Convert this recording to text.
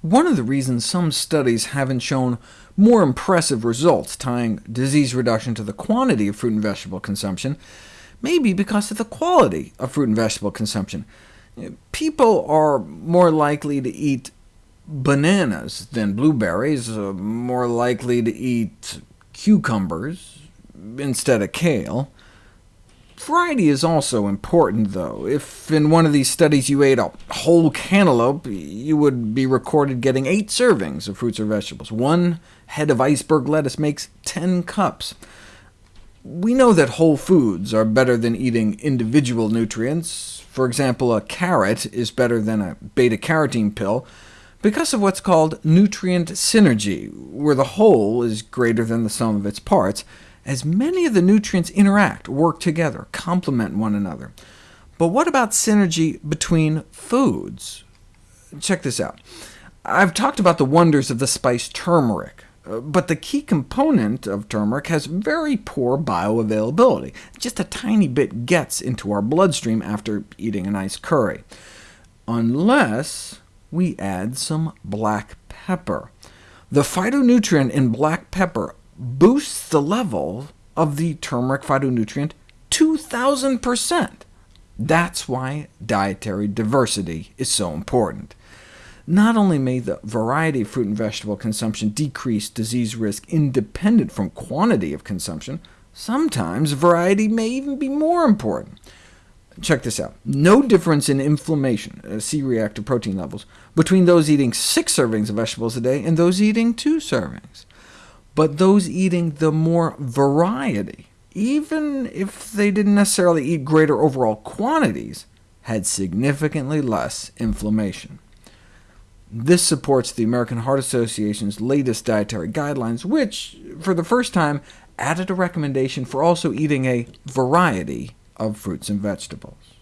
One of the reasons some studies haven't shown more impressive results tying disease reduction to the quantity of fruit and vegetable consumption may be because of the quality of fruit and vegetable consumption. People are more likely to eat bananas than blueberries, uh, more likely to eat cucumbers instead of kale. Variety is also important, though. If in one of these studies you ate a whole cantaloupe, you would be recorded getting eight servings of fruits or vegetables. One head of iceberg lettuce makes 10 cups. We know that whole foods are better than eating individual nutrients. For example, a carrot is better than a beta-carotene pill, because of what's called nutrient synergy, where the whole is greater than the sum of its parts, as many of the nutrients interact, work together, complement one another. But what about synergy between foods? Check this out. I've talked about the wonders of the spice turmeric, uh, but the key component of turmeric has very poor bioavailability. Just a tiny bit gets into our bloodstream after eating a nice curry, unless we add some black pepper. The phytonutrient in black pepper boosts the level of the turmeric phytonutrient 2,000%. That's why dietary diversity is so important. Not only may the variety of fruit and vegetable consumption decrease disease risk independent from quantity of consumption, sometimes variety may even be more important. Check this out. No difference in inflammation, uh, C-reactive protein levels, between those eating six servings of vegetables a day and those eating two servings. But those eating the more variety, even if they didn't necessarily eat greater overall quantities, had significantly less inflammation. This supports the American Heart Association's latest dietary guidelines, which, for the first time, added a recommendation for also eating a variety of fruits and vegetables.